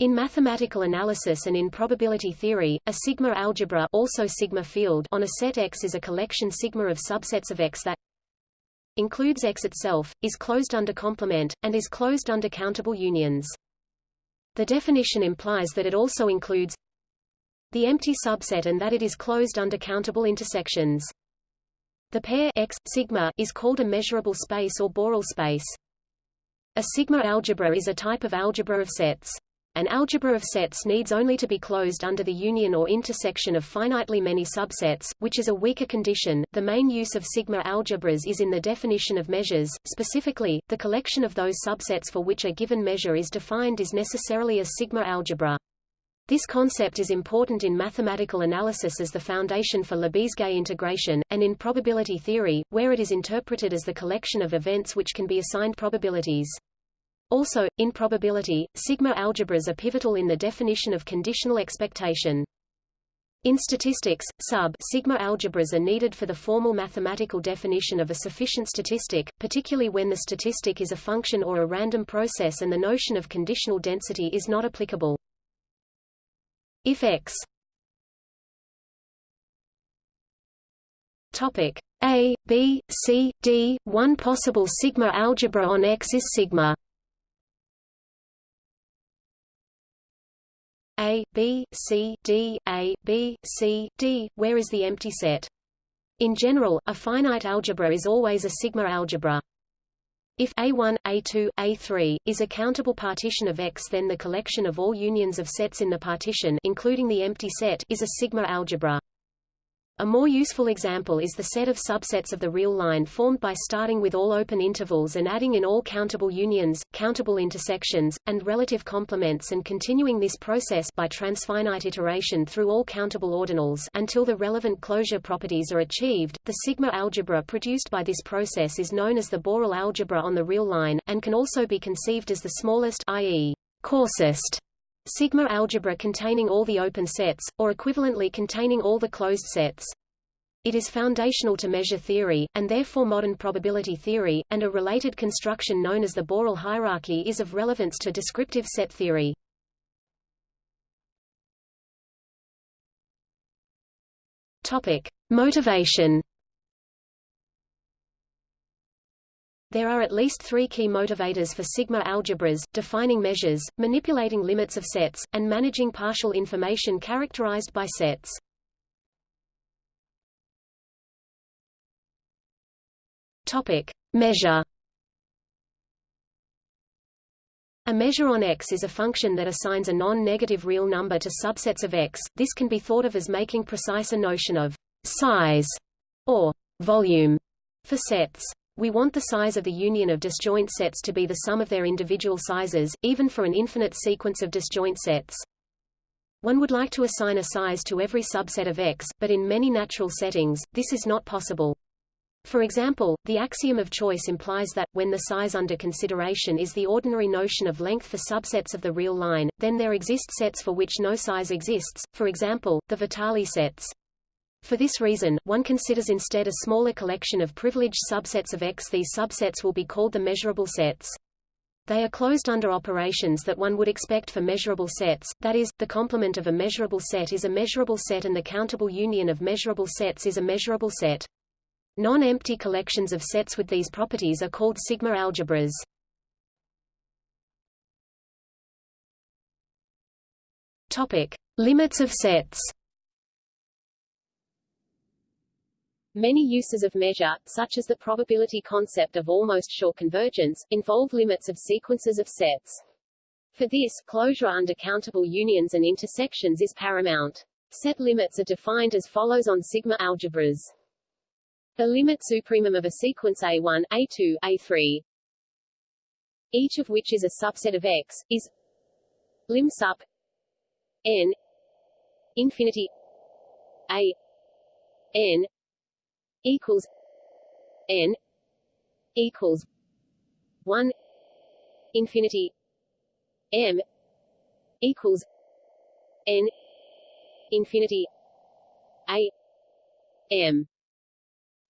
In mathematical analysis and in probability theory, a sigma algebra also sigma field on a set X is a collection sigma of subsets of X that includes X itself, is closed under complement, and is closed under countable unions. The definition implies that it also includes the empty subset and that it is closed under countable intersections. The pair X, sigma is called a measurable space or Borel space. A sigma algebra is a type of algebra of sets. An algebra of sets needs only to be closed under the union or intersection of finitely many subsets, which is a weaker condition. The main use of sigma algebras is in the definition of measures. Specifically, the collection of those subsets for which a given measure is defined is necessarily a sigma algebra. This concept is important in mathematical analysis as the foundation for Lebesgue integration, and in probability theory, where it is interpreted as the collection of events which can be assigned probabilities. Also, in probability, sigma algebras are pivotal in the definition of conditional expectation. In statistics, sub sigma algebras are needed for the formal mathematical definition of a sufficient statistic, particularly when the statistic is a function or a random process and the notion of conditional density is not applicable. If x topic a, b, c, d, one possible sigma algebra on X is sigma A, B, C, D, A, B, C, D, where is the empty set? In general, a finite algebra is always a sigma algebra. If A1, A2, A3, is a countable partition of X then the collection of all unions of sets in the partition including the empty set is a sigma algebra. A more useful example is the set of subsets of the real line formed by starting with all open intervals and adding in all countable unions, countable intersections, and relative complements and continuing this process by transfinite iteration through all countable ordinals until the relevant closure properties are achieved. The sigma algebra produced by this process is known as the Borel algebra on the real line, and can also be conceived as the smallest i.e. coarsest sigma algebra containing all the open sets, or equivalently containing all the closed sets. It is foundational to measure theory, and therefore modern probability theory, and a related construction known as the Borel hierarchy is of relevance to descriptive set theory. Topic. Motivation There are at least three key motivators for sigma algebras, defining measures, manipulating limits of sets, and managing partial information characterized by sets. Topic. Measure A measure on X is a function that assigns a non-negative real number to subsets of X. This can be thought of as making precise a notion of size or volume for sets. We want the size of the union of disjoint sets to be the sum of their individual sizes, even for an infinite sequence of disjoint sets. One would like to assign a size to every subset of X, but in many natural settings, this is not possible. For example, the axiom of choice implies that, when the size under consideration is the ordinary notion of length for subsets of the real line, then there exist sets for which no size exists, for example, the Vitali sets. For this reason, one considers instead a smaller collection of privileged subsets of X. These subsets will be called the measurable sets. They are closed under operations that one would expect for measurable sets, that is, the complement of a measurable set is a measurable set and the countable union of measurable sets is a measurable set. Non-empty collections of sets with these properties are called sigma algebras. Topic: Limits of sets. Many uses of measure, such as the probability concept of almost sure convergence, involve limits of sequences of sets. For this, closure under countable unions and intersections is paramount. Set limits are defined as follows on sigma algebras. The limit supremum of a sequence A1, A2, A3, each of which is a subset of X, is lim sup n infinity A n equals n equals one infinity m equals n infinity a m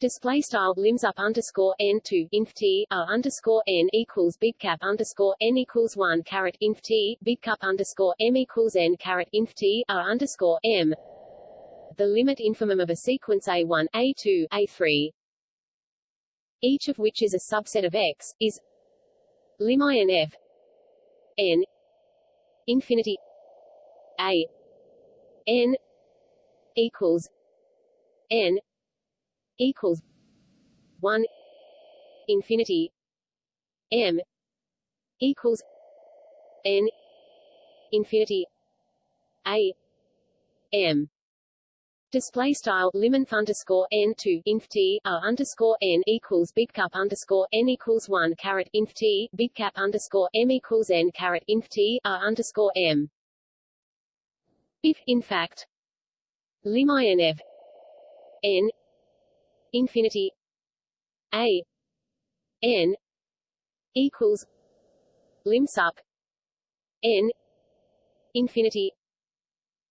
Display style limsup underscore n two inf t r underscore n equals big cap underscore n equals one caret inf t big cap underscore m equals n caret inf t r underscore m. The limit infimum of a sequence a1, a2, a3, each of which is a subset of X, is lim inf n infinity a n equals n equals one infinity m equals n infinity a m Display style liminf underscore n two inf t r underscore n equals big cap underscore n equals one caret inf t big cap underscore m equals n caret inf t r underscore m. If in fact lim inf n infinity a n equals lim sup n infinity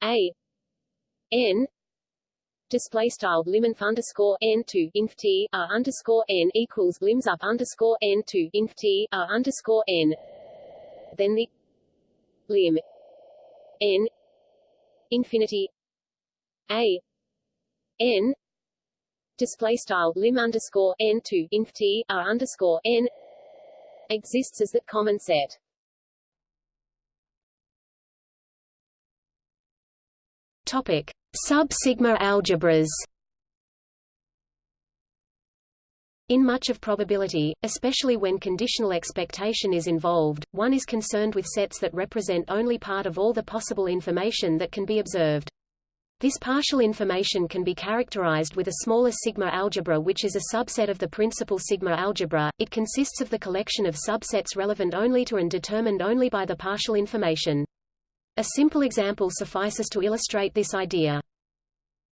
a n display style liminf underscore n inf t r underscore n equals limsup underscore n two inf t r underscore n then the lim n infinity a n display style lim underscore n inf t r underscore n exists as that common set. Topic: Sub-sigma algebras. In much of probability, especially when conditional expectation is involved, one is concerned with sets that represent only part of all the possible information that can be observed. This partial information can be characterized with a smaller sigma algebra which is a subset of the principal sigma algebra. It consists of the collection of subsets relevant only to and determined only by the partial information. A simple example suffices to illustrate this idea.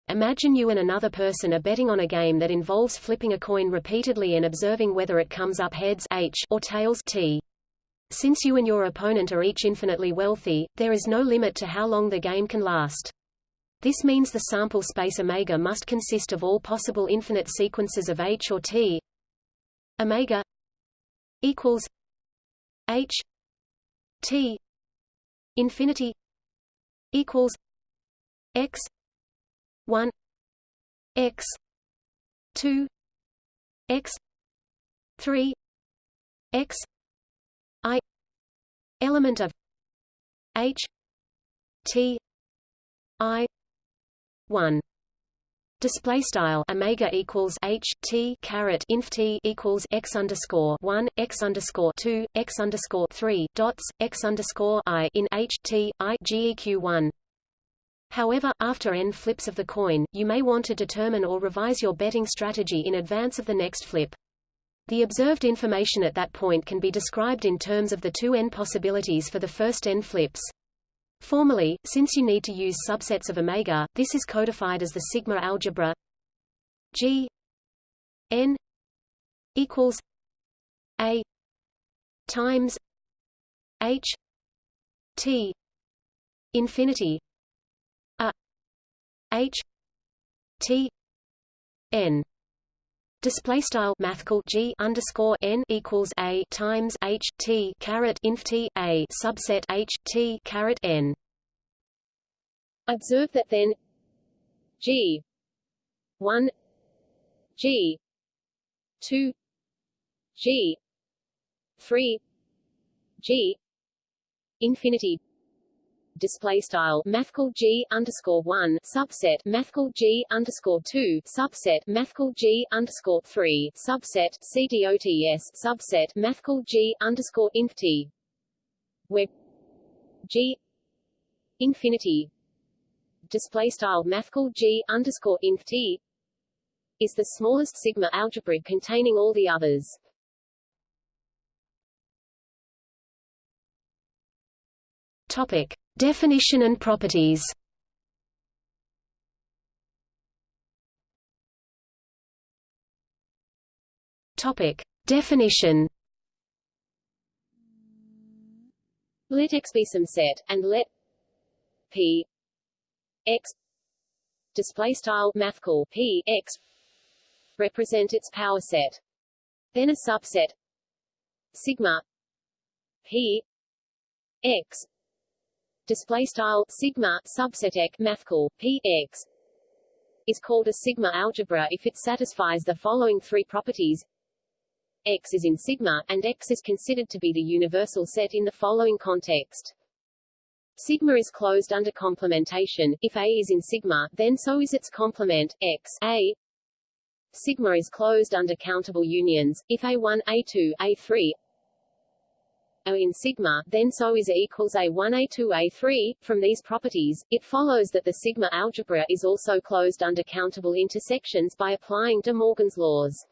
Imagine you and another person are betting on a game that involves flipping a coin repeatedly and observing whether it comes up heads H or tails T. Since you and your opponent are each infinitely wealthy, there is no limit to how long the game can last. This means the sample space omega must consist of all possible infinite sequences of H or T. Omega equals H T infinity equals X one X two X three X I element of H T I one display style omega equals h t caret inf t equals x underscore one x underscore two x underscore three dots x underscore i in h t i geq one. However, after n flips of the coin, you may want to determine or revise your betting strategy in advance of the next flip. The observed information at that point can be described in terms of the two n possibilities for the first n flips. Formally, since you need to use subsets of omega, this is codified as the sigma algebra G n equals a times h t infinity a h t n Display style mathcal G underscore N equals A times H T caret inf T A subset H T caret N. Observe that then G one G two G three G infinity display style mathcal g underscore one subset mathcal g underscore two subset mathcal g underscore three subset cdots subset mathcal g underscore inf t where g infinity display style mathcal g underscore inf t is the smallest sigma algebra containing all the others. Topic Definition and properties Topic. Definition Let X be some set, and let P X display style mathcal P X represent its power set. Then a subset sigma p x display style sigma subset x mathcal p x is called a sigma algebra if it satisfies the following three properties X is in sigma, and X is considered to be the universal set in the following context. Sigma is closed under complementation. If A is in sigma, then so is its complement, X A. Sigma is closed under countable unions. If A1, A2, A3 are in sigma, then so is A equals A1, A2, A3. From these properties, it follows that the sigma algebra is also closed under countable intersections by applying De Morgan's laws.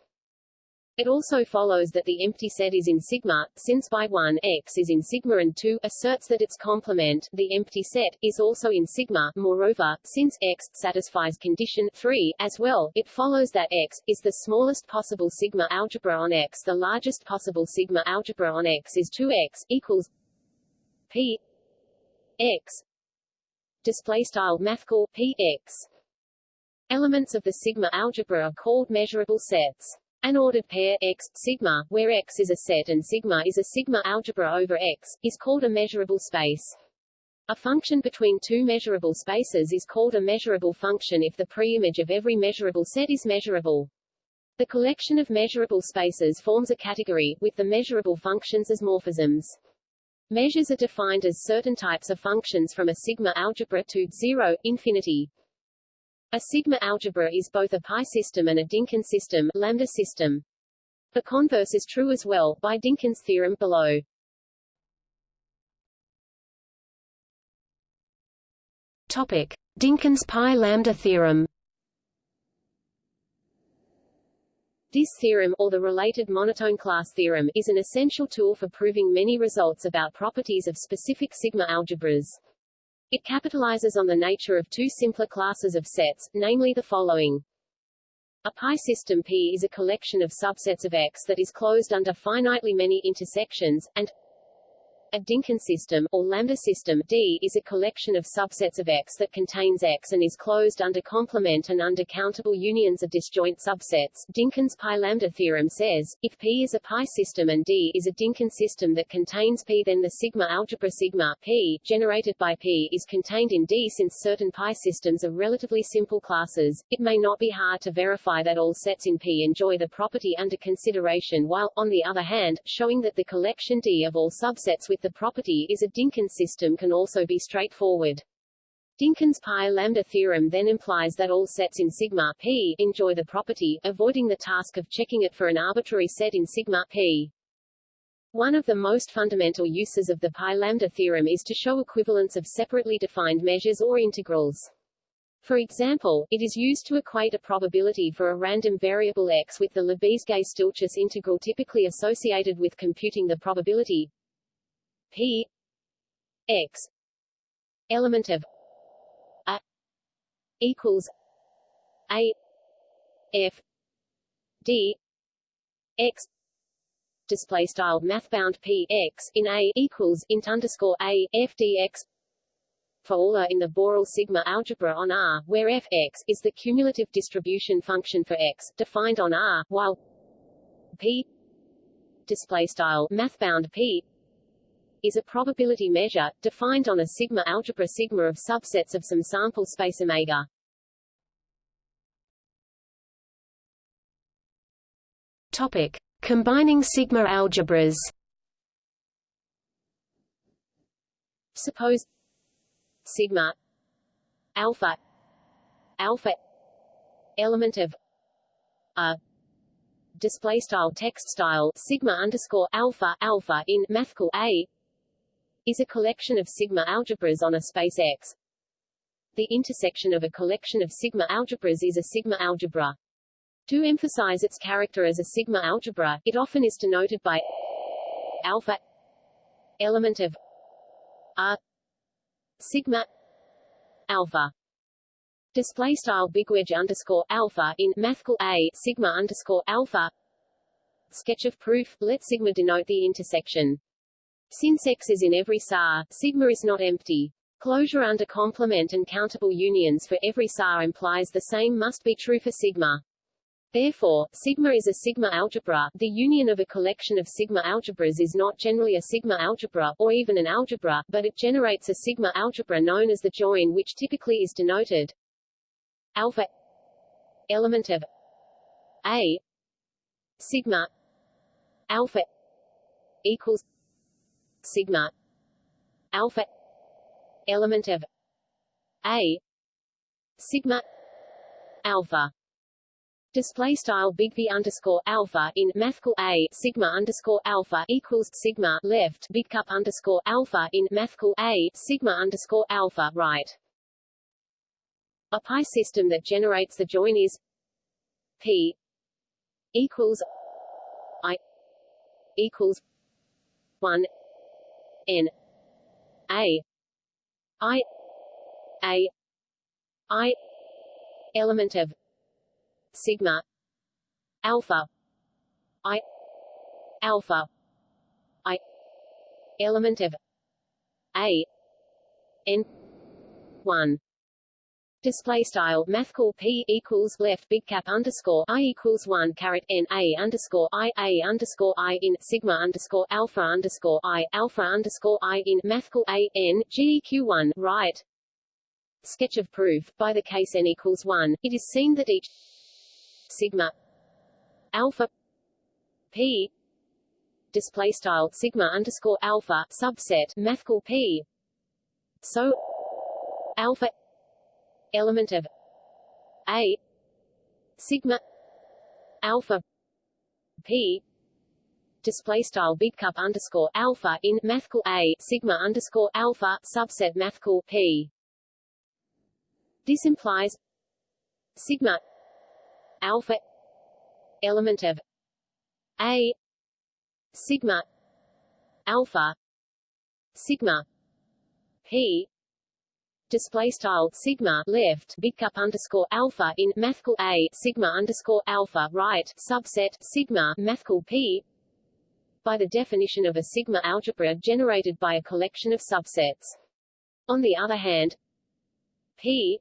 It also follows that the empty set is in sigma, since by 1 x is in sigma and 2 asserts that its complement, the empty set, is also in sigma. Moreover, since x satisfies condition 3 as well, it follows that x is the smallest possible sigma algebra on x. The largest possible sigma algebra on x is 2x equals p x display style mathcal p x. Elements of the sigma algebra are called measurable sets. An ordered pair X, sigma, where X is a set and sigma is a sigma algebra over X, is called a measurable space. A function between two measurable spaces is called a measurable function if the preimage of every measurable set is measurable. The collection of measurable spaces forms a category, with the measurable functions as morphisms. Measures are defined as certain types of functions from a sigma algebra to 0, infinity. A sigma algebra is both a pi system and a Dynkin system, lambda system. The converse is true as well, by Dynkin's theorem below. Topic: Dynkin's pi lambda theorem. This theorem, or the related monotone class theorem, is an essential tool for proving many results about properties of specific sigma algebras. It capitalizes on the nature of two simpler classes of sets, namely the following. A pi system P is a collection of subsets of X that is closed under finitely many intersections, and a Dynkin system, or lambda system D, is a collection of subsets of X that contains X and is closed under complement and under countable unions of disjoint subsets. Dynkin's pi lambda theorem says, if P is a pi system and D is a Dynkin system that contains P then the sigma algebra sigma P, generated by P, is contained in D since certain pi systems are relatively simple classes. It may not be hard to verify that all sets in P enjoy the property under consideration while, on the other hand, showing that the collection D of all subsets with the property is a Dynkin system can also be straightforward. Dynkin's pi lambda theorem then implies that all sets in sigma p enjoy the property, avoiding the task of checking it for an arbitrary set in sigma p. One of the most fundamental uses of the pi lambda theorem is to show equivalence of separately defined measures or integrals. For example, it is used to equate a probability for a random variable x with the Lebesgue-Stieltjes integral typically associated with computing the probability P X element of A equals A F D X display style mathbound P X in A equals int underscore A F D X. For all in the Borel sigma algebra on R, where f x is the cumulative distribution function for x, defined on R, while p display style mathbound p is a probability measure, defined on a sigma algebra sigma of subsets of some sample space omega. Topic: Combining sigma algebras. Suppose sigma alpha alpha element of a display style text style sigma underscore alpha alpha in mathcal a is a collection of sigma algebras on a space X. The intersection of a collection of sigma algebras is a sigma algebra. To emphasize its character as a sigma algebra, it often is denoted by alpha element of R sigma alpha display style bigwedge underscore alpha in mathcal a sigma underscore alpha sketch of proof let sigma denote the intersection since X is in every SAR, sigma is not empty. Closure under complement and countable unions for every SAR implies the same must be true for sigma. Therefore, sigma is a sigma algebra. The union of a collection of sigma algebras is not generally a sigma algebra, or even an algebra, but it generates a sigma algebra known as the join which typically is denoted alpha element of a sigma alpha equals sigma alpha element of a sigma alpha display style big V underscore alpha in mathcal A sigma underscore alpha equals sigma left big cup underscore alpha in mathcal A sigma underscore alpha right. A pi system that generates the join is P equals I equals one N A I A I element of sigma alpha i alpha i element of a n 1 Display style mathcal p equals left big cap underscore i equals one caret n a underscore i a underscore i in sigma underscore alpha underscore i alpha underscore i in mathcal a n geq one right. Sketch of proof by the case n equals one. It is seen that each sigma alpha p display style sigma underscore alpha subset mathcal p so alpha element of a sigma alpha p display style big cup underscore alpha in mathcal a sigma underscore alpha subset mathcal p. This implies sigma alpha element of a sigma alpha sigma p display style sigma left big cup underscore alpha in mathcal a sigma underscore alpha right subset sigma mathcal p by the definition of a sigma algebra generated by a collection of subsets. On the other hand, p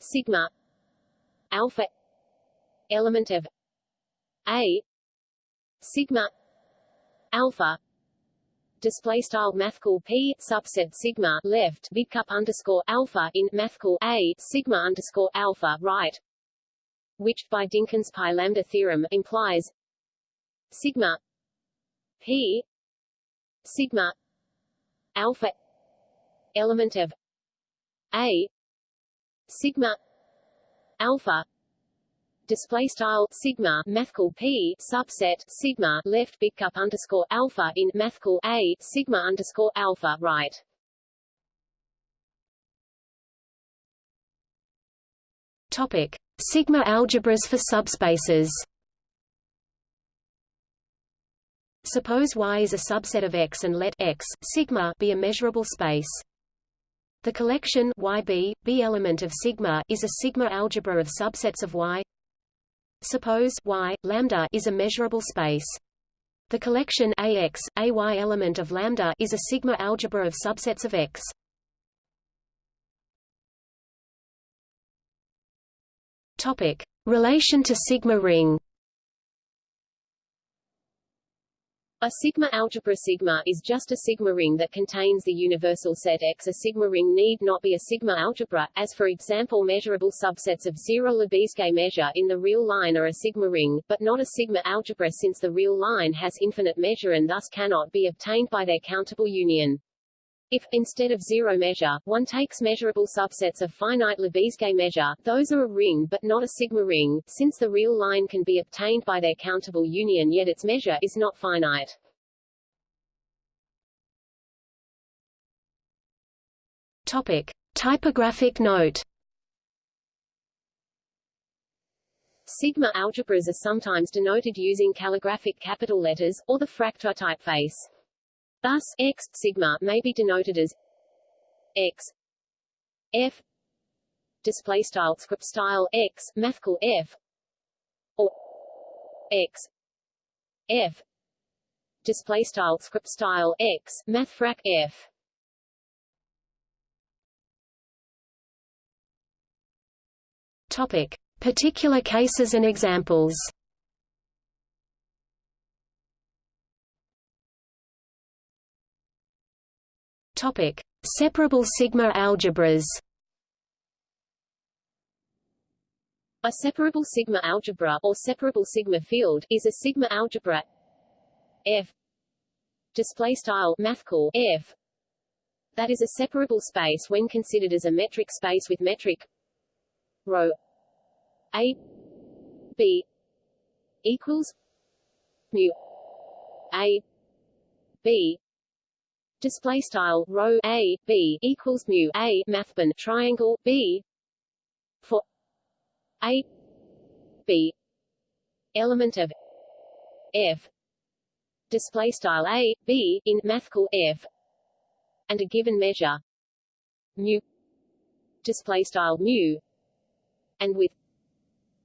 sigma alpha element of a sigma alpha display style mathcal p subset sigma left big cup underscore alpha in mathcal a sigma underscore alpha right which by Dynkin's pi lambda theorem implies sigma p sigma alpha element of a sigma alpha display style sigma mathcal p subset sigma left big cup underscore alpha in mathcal a sigma underscore alpha right. Topic: Sigma algebras for subspaces. Suppose Y is a subset of X and let X sigma be a measurable space. The collection YB, B element of sigma is a sigma algebra of subsets of Y Suppose y lambda is a measurable space. The collection AX, AY element of lambda is a sigma algebra of subsets of X. Topic: Relation to sigma ring. A sigma algebra sigma is just a sigma ring that contains the universal set X. A sigma ring need not be a sigma algebra, as for example measurable subsets of zero-Lebesgue measure in the real line are a sigma ring, but not a sigma algebra since the real line has infinite measure and thus cannot be obtained by their countable union. If, instead of zero measure, one takes measurable subsets of finite Lebesgue measure, those are a ring but not a sigma ring, since the real line can be obtained by their countable union yet its measure is not finite. Topic. Typographic note Sigma algebras are sometimes denoted using calligraphic capital letters, or the Fraktur typeface. Thus, x sigma may be denoted as x. F. Display style script style x mathcal f. Or x. F. Display style script style x mathfrak f. Topic. Particular cases and examples Topic: Separable sigma algebras. A separable sigma algebra or separable sigma field is a sigma algebra F display style mathcal F that is a separable space when considered as a metric space with metric rho A B equals mu A B display style rho a b equals mu a mathban triangle b. For a b element of f display style a b in mathcal f and a given measure mu display style mu and with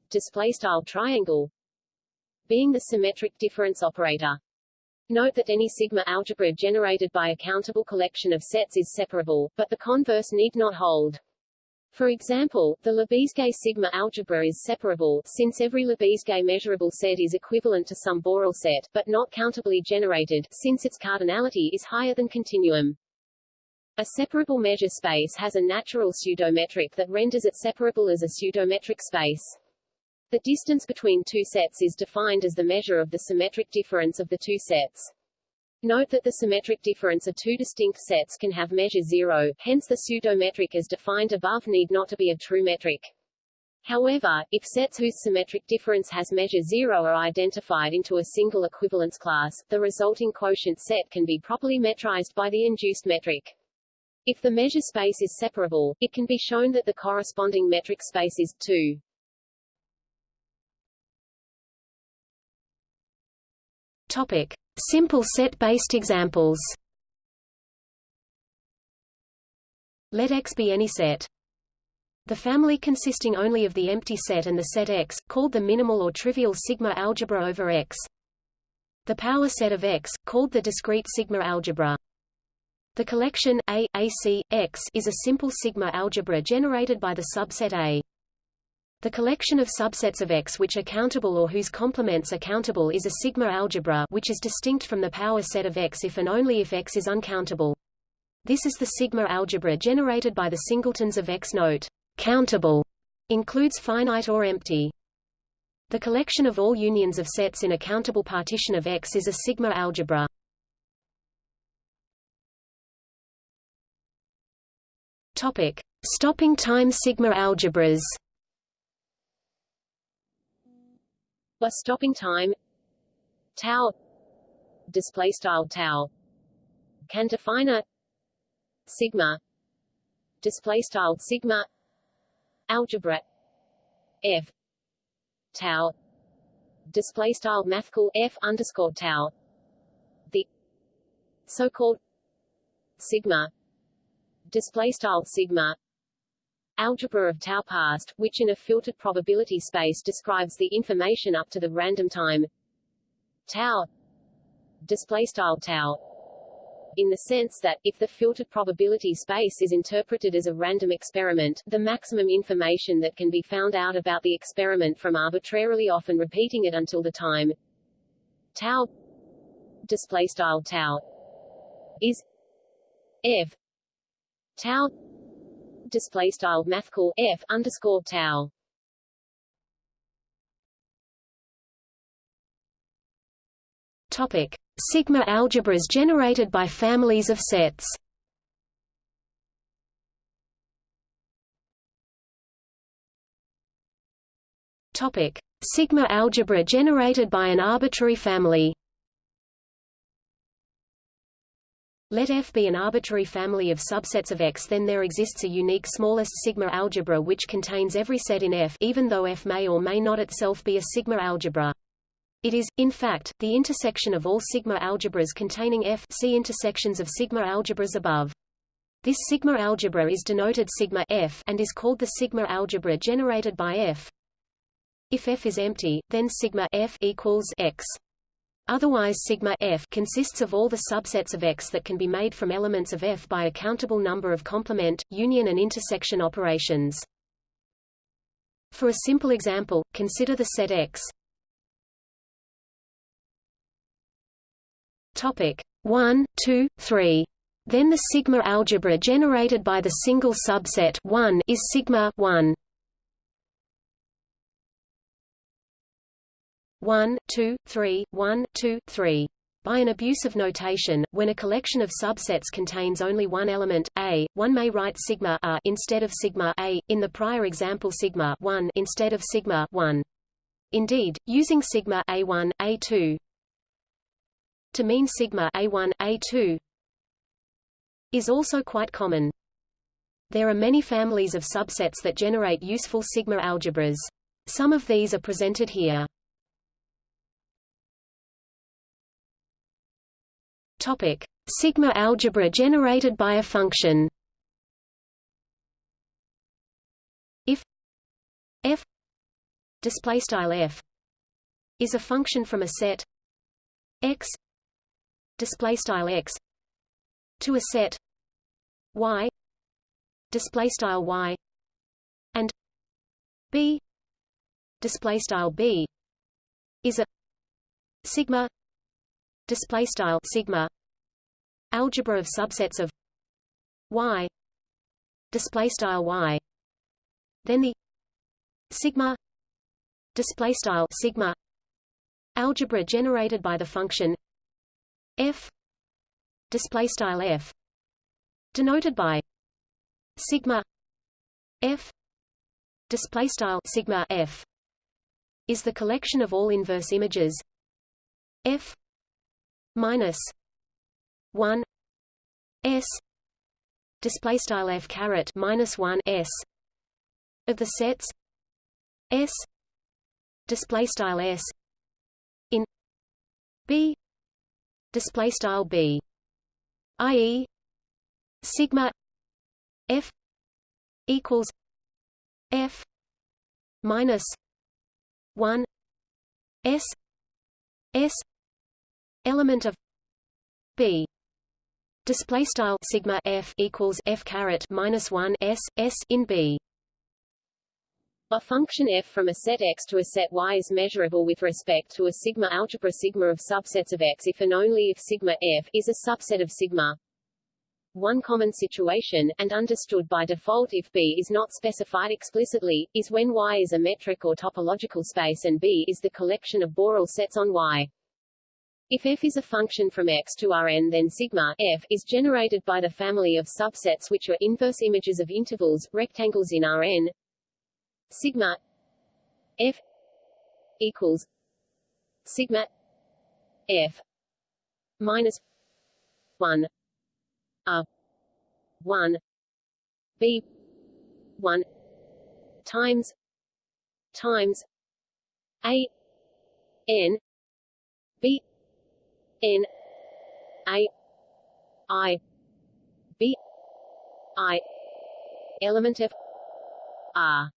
display style triangle being the symmetric difference operator Note that any sigma algebra generated by a countable collection of sets is separable, but the converse need not hold. For example, the Lebesgue sigma algebra is separable, since every Lebesgue measurable set is equivalent to some Borel set, but not countably generated, since its cardinality is higher than continuum. A separable measure space has a natural pseudometric that renders it separable as a pseudometric space. The distance between two sets is defined as the measure of the symmetric difference of the two sets. Note that the symmetric difference of two distinct sets can have measure zero, hence the pseudometric as defined above need not to be a true metric. However, if sets whose symmetric difference has measure zero are identified into a single equivalence class, the resulting quotient set can be properly metrized by the induced metric. If the measure space is separable, it can be shown that the corresponding metric space is 2. Topic: Simple set-based examples. Let X be any set. The family consisting only of the empty set and the set X, called the minimal or trivial sigma algebra over X. The power set of X, called the discrete sigma algebra. The collection A, AC, X is a simple sigma algebra generated by the subset A. The collection of subsets of X which are countable or whose complements are countable is a sigma algebra which is distinct from the power set of X if and only if X is uncountable. This is the sigma algebra generated by the singletons of X. Note, countable includes finite or empty. The collection of all unions of sets in a countable partition of X is a sigma algebra. Topic: Stopping time sigma algebras. Bus stopping time. Tau. Display style tau. Can define a sigma. Display style sigma. Algebra. F. Tau. Display style mathcal f underscore tau. The so-called sigma. Display style sigma algebra of tau past, which in a filtered probability space describes the information up to the random time tau display style tau in the sense that, if the filtered probability space is interpreted as a random experiment, the maximum information that can be found out about the experiment from arbitrarily often repeating it until the time tau display style tau is f tau display style mathcal f underscore tau. Topic: Sigma algebras generated by families of sets. Topic: Sigma algebra generated by an arbitrary family. Let F be an arbitrary family of subsets of X then there exists a unique smallest sigma algebra which contains every set in F even though F may or may not itself be a sigma algebra. It is, in fact, the intersection of all sigma algebras containing F see intersections of sigma algebras above. This sigma algebra is denoted sigma F and is called the sigma algebra generated by F. If F is empty, then sigma F equals X. Otherwise sigma f consists of all the subsets of X that can be made from elements of F by a countable number of complement, union and intersection operations. For a simple example, consider the set X. Topic 1, 2, 3. Then the sigma algebra generated by the single subset 1 is sigma 1. 1, 2, 3, 1, 2, 3. By an abuse of notation, when a collection of subsets contains only one element, A, one may write sigma A instead of sigma A, in the prior example sigma 1 instead of sigma 1. Indeed, using sigma A1, A2 to mean sigma A1, A2 is also quite common. There are many families of subsets that generate useful sigma algebras. Some of these are presented here. Topic: Sigma algebra generated by a function. If f display style f is a function from a set x display style x to a set y display style y and b display style b is a sigma display style sigma algebra of subsets of y display style y then the sigma display style sigma algebra generated by the function f display style f denoted by sigma f display style sigma f is the collection of all inverse images f minus 1 s display style f caret minus 1 s of the sets s display style s in b display style b i.e. sigma f equals f minus 1 s s element of b display style sigma f equals f caret minus 1 s s in b a function f from a set x to a set y is measurable with respect to a sigma algebra sigma of subsets of x if and only if sigma f is a subset of sigma. One common situation, and understood by default if B is not specified explicitly, is when Y is a metric or topological space and B is the collection of Borel sets on Y. If f is a function from x to Rn then sigma f is generated by the family of subsets which are inverse images of intervals, rectangles in Rn. Sigma f equals sigma f minus 1 r 1 b 1 times times a n b N A I B I element of R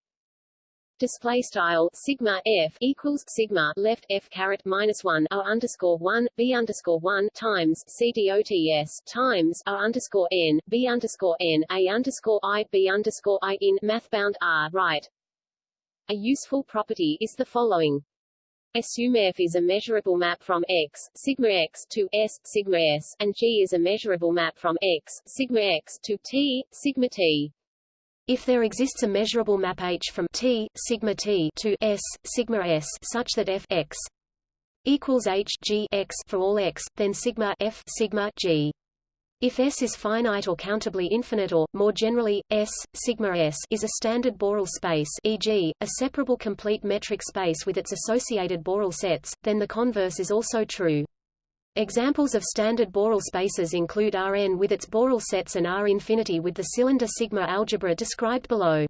display style sigma f equals sigma left f caret minus one o underscore one b underscore one times c dots times o underscore n b underscore n a underscore i b underscore i in mathbound r right. A useful property is the following. Assume F is a measurable map from X, sigma X to S, sigma S, and G is a measurable map from X, sigma X to T, sigma T. If there exists a measurable map H from T, sigma T to S, sigma S such that F X equals H G X for all X, then sigma F sigma G if S is finite or countably infinite or, more generally, S, sigma S is a standard Borel space e.g., a separable complete metric space with its associated Borel sets, then the converse is also true. Examples of standard Borel spaces include Rn with its Borel sets and R infinity with the cylinder sigma algebra described below.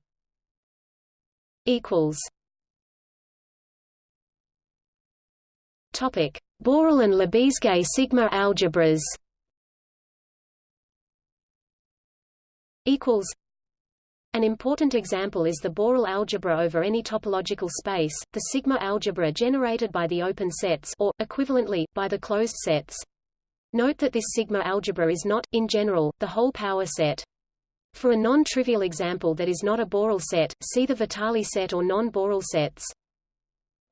Topic: Borel and Lebesgue sigma algebras. Equals an important example is the Borel algebra over any topological space, the sigma algebra generated by the open sets or, equivalently, by the closed sets. Note that this sigma algebra is not, in general, the whole power set. For a non-trivial example that is not a Borel set, see the Vitali set or non-Borel sets.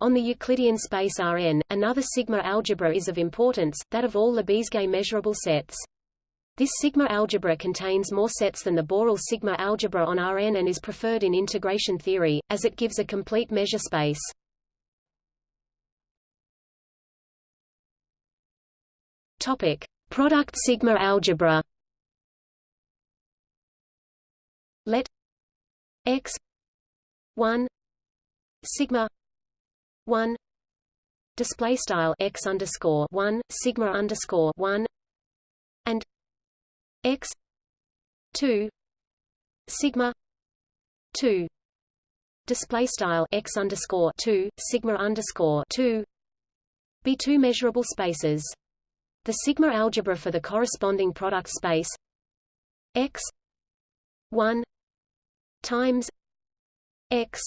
On the Euclidean space Rn, another sigma algebra is of importance, that of all Lebesgue measurable sets. This sigma algebra contains more sets than the Borel sigma algebra on Rn and is preferred in integration theory, as it gives a complete measure space. Topic: Product sigma algebra. Let x 1 sigma 1 display style x underscore 1 sigma underscore 1 and x 2 sigma 2 display style x underscore 2 sigma underscore 2 be two measurable spaces. The sigma algebra for the corresponding product space x 1 times x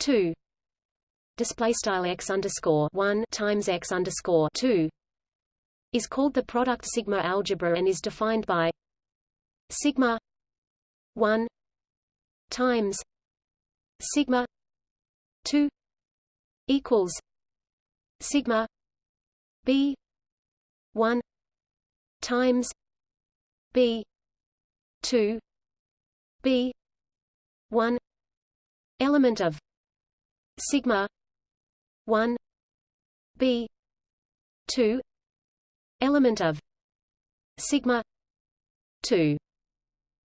2 display style x underscore 1 times x underscore 2 is called the product sigma algebra and is defined by sigma 1 times sigma 2 equals sigma b 1 times b 2 b 1 element of sigma 1 b 2 element of sigma 2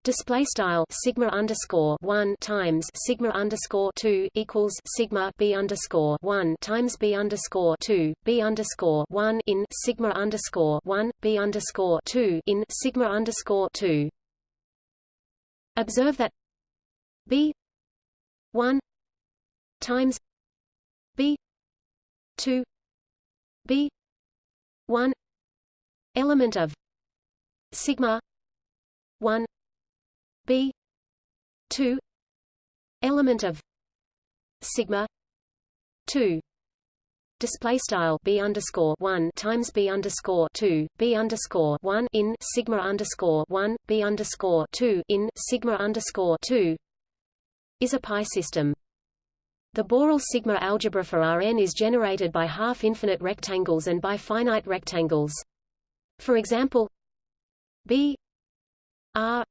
display style sigma underscore one times sigma underscore two equals sigma b underscore one times b underscore two b underscore one in sigma underscore one b underscore two in sigma underscore two. Observe that b one times b two b one element of sigma 1 b 2 element of sigma 2 display style b underscore one times b underscore two b underscore one in sigma underscore one b underscore two in sigma underscore two is a pi system. The Borel sigma algebra for Rn is generated by half-infinite rectangles and by finite rectangles. For example, B R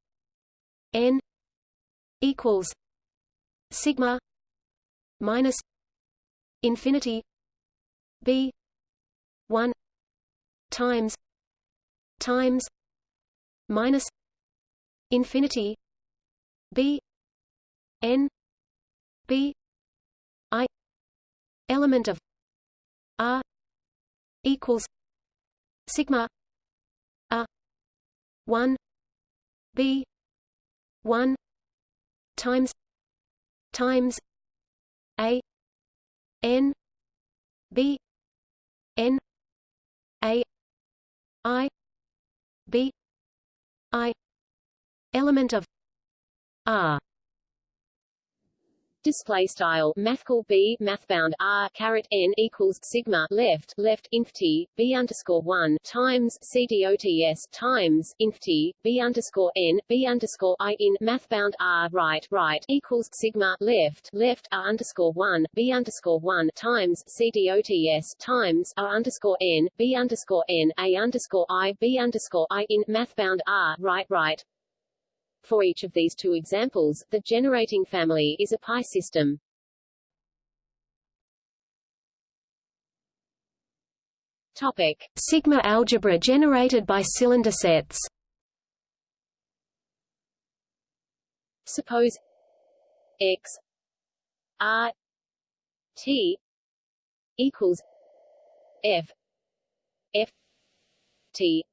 N equals sigma minus infinity B one times times minus infinity B N B I element of R equals sigma 1 b 1 times times a n b n a i b i element of r display style mathcal b mathbound r caret n equals sigma left left inf t b underscore one times c dots times inf t b underscore n b underscore i in mathbound r right right equals sigma left left r underscore one b underscore one times c dots times r underscore n b underscore n a underscore i b underscore i in mathbound r right right for each of these two examples, the generating family is a pi system. Topic: Sigma algebra generated by cylinder sets. Suppose x r t equals f f t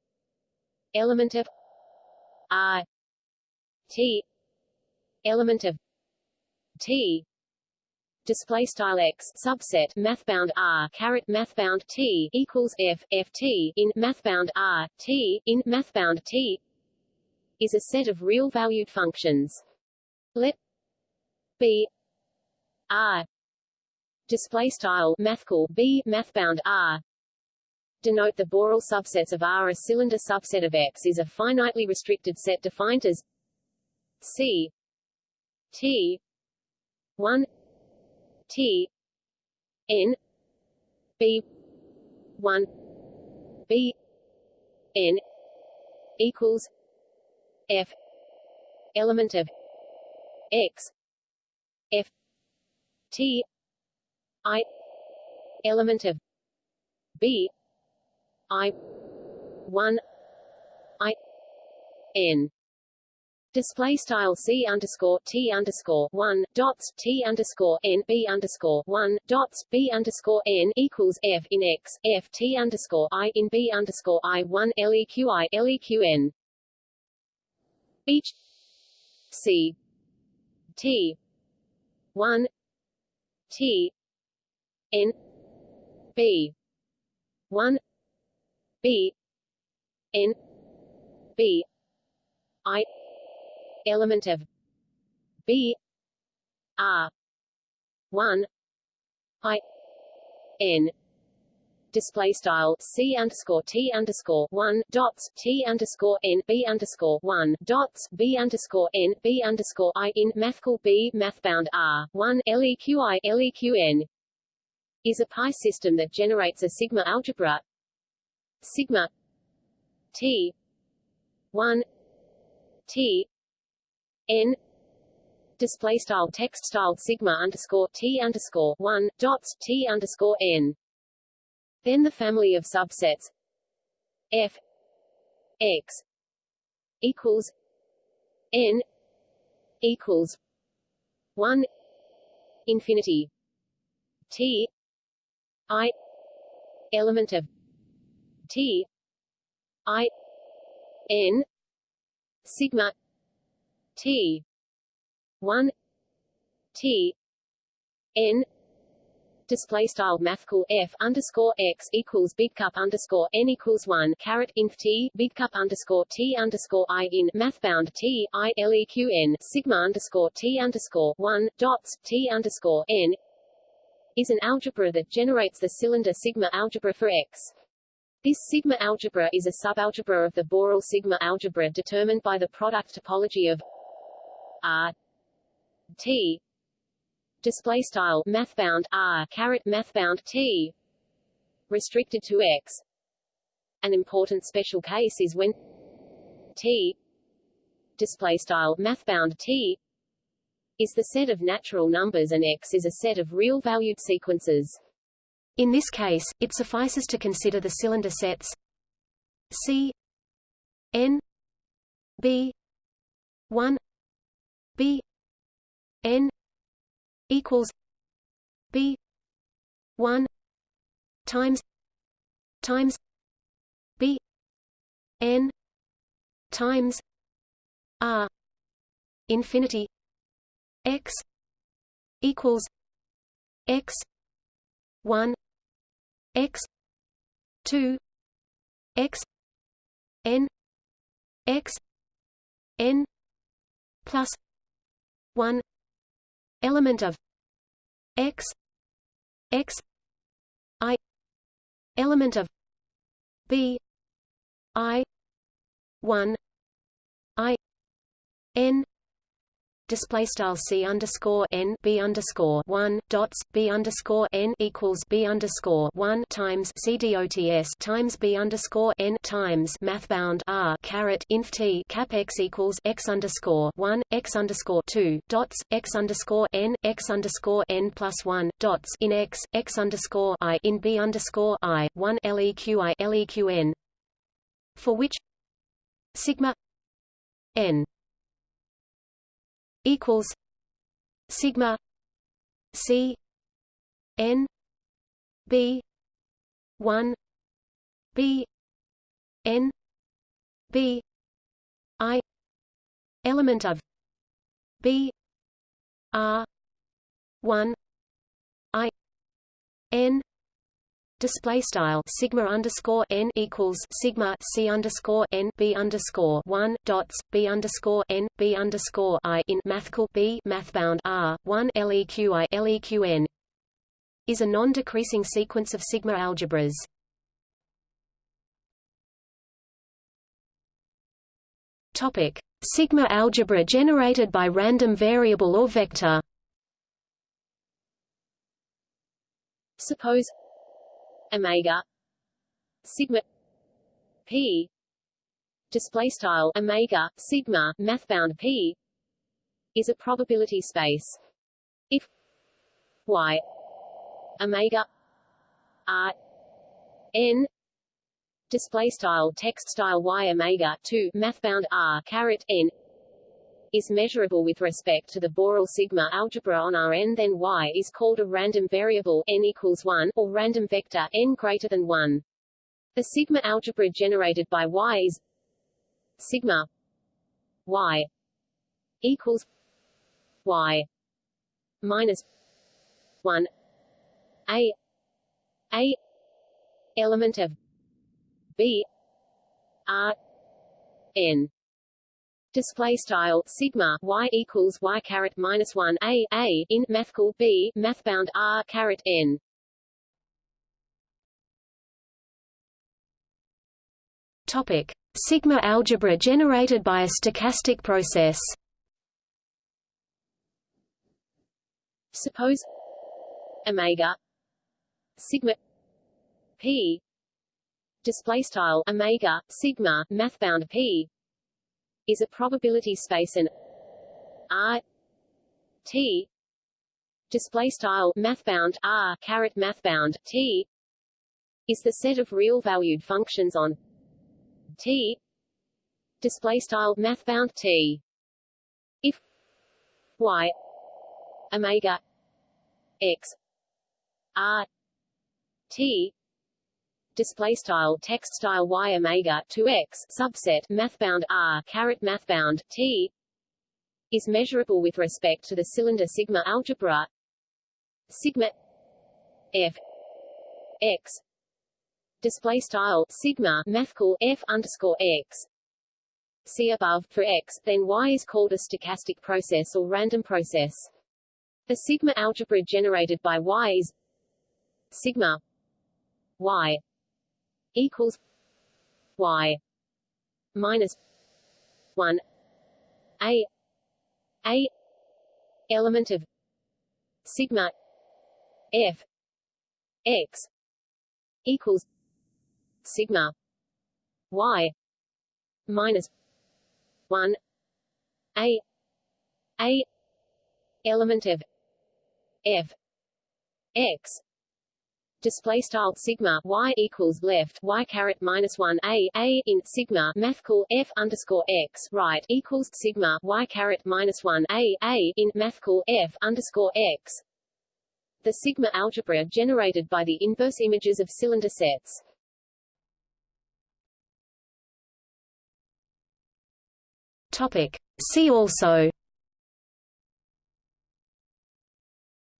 element of r T element of T display style x subset mathbound r caret mathbound t equals f f t in mathbound r t in mathbound t is a set of real valued functions. Let b r display style mathcal b mathbound r denote the Borel subsets of R. A cylinder subset of X is a finitely restricted set defined as C T one T N B one B N equals F element of X F T I element of B I one I N Display style c underscore t underscore one dots t underscore n b underscore one dots b underscore n equals f in x f t underscore i in b underscore i one leq i leq n. Each c t one t n b one b n b i element of B R one I N display style c underscore t underscore one dots t underscore n b underscore one dots b underscore n b underscore i in mathcal b mathbound r one leqi leqn is a pi system that generates a sigma algebra sigma t one t n display style text style sigma underscore t underscore one dots t underscore n. Then the family of subsets f x equals n equals one infinity t i element of t i n sigma T. One. T. N. Display style mathcal f underscore x equals big cup underscore n equals one caret inf t big cup underscore t underscore i in mathbound t i leq sigma underscore t underscore one dots t underscore n is an algebra that generates the cylinder sigma algebra for x. This sigma algebra is a subalgebra of the Borel sigma algebra determined by the product topology of R T display style mathbound R caret mathbound T restricted to X. An important special case is when T display style mathbound T is the set of natural numbers and X is a set of real valued sequences. In this case, it suffices to consider the cylinder sets C N B 1 B N equals B one times times B N times R infinity X equals X one X two X N X N plus 1 element of x x i element of b i 1 i n display style c underscore n b underscore one dots b underscore n equals b underscore one times c dots times b underscore n times mathbound r caret inf t cap x equals x underscore one x underscore two dots x underscore n x underscore n plus one dots in x x underscore i in b underscore i one leq i leq n. For which sigma n equals sigma c n b 1 b n b i element of b r 1 i n display style sigma underscore n equals sigma c underscore n b underscore one dots b underscore n b underscore i in mathcal b mathbound r one leq i leq n is a non-decreasing sequence of sigma algebras. Topic Sigma algebra generated by random variable or vector. Suppose omega. Sigma. P. Display style omega sigma mathbound p is a probability space. If y omega r n display style text style y omega 2 mathbound r caret n is measurable with respect to the Borel sigma algebra on Rn then y is called a random variable n equals 1 or random vector n greater than 1. The sigma algebra generated by y is sigma y equals y minus 1 a a element of b r n display style sigma y equals y caret minus one a a in mathcal b mathbound r caret n. Topic: Sigma algebra generated by a stochastic process. Suppose omega sigma p display style omega sigma mathbound p is a probability space and R T display style mathbound R caret mathbound T is the set of real valued functions on T display style mathbound T. If Y omega X R T display style text style y omega 2x subset mathbound r caret mathbound t is measurable with respect to the cylinder sigma algebra sigma f x display style sigma mathcal f underscore x see above for x then y is called a stochastic process or random process. The sigma algebra generated by y is sigma y equals y minus 1 a a element of sigma f x equals sigma y minus 1 a a element of f x display style sigma y equals left y caret minus one a a in sigma mathcal f underscore x right equals sigma y caret minus one a a in mathcal f underscore x. The sigma algebra generated by the inverse images of cylinder sets. Topic. See also.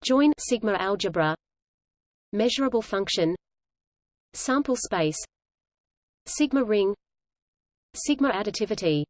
Join sigma algebra Measurable function Sample space Sigma ring Sigma additivity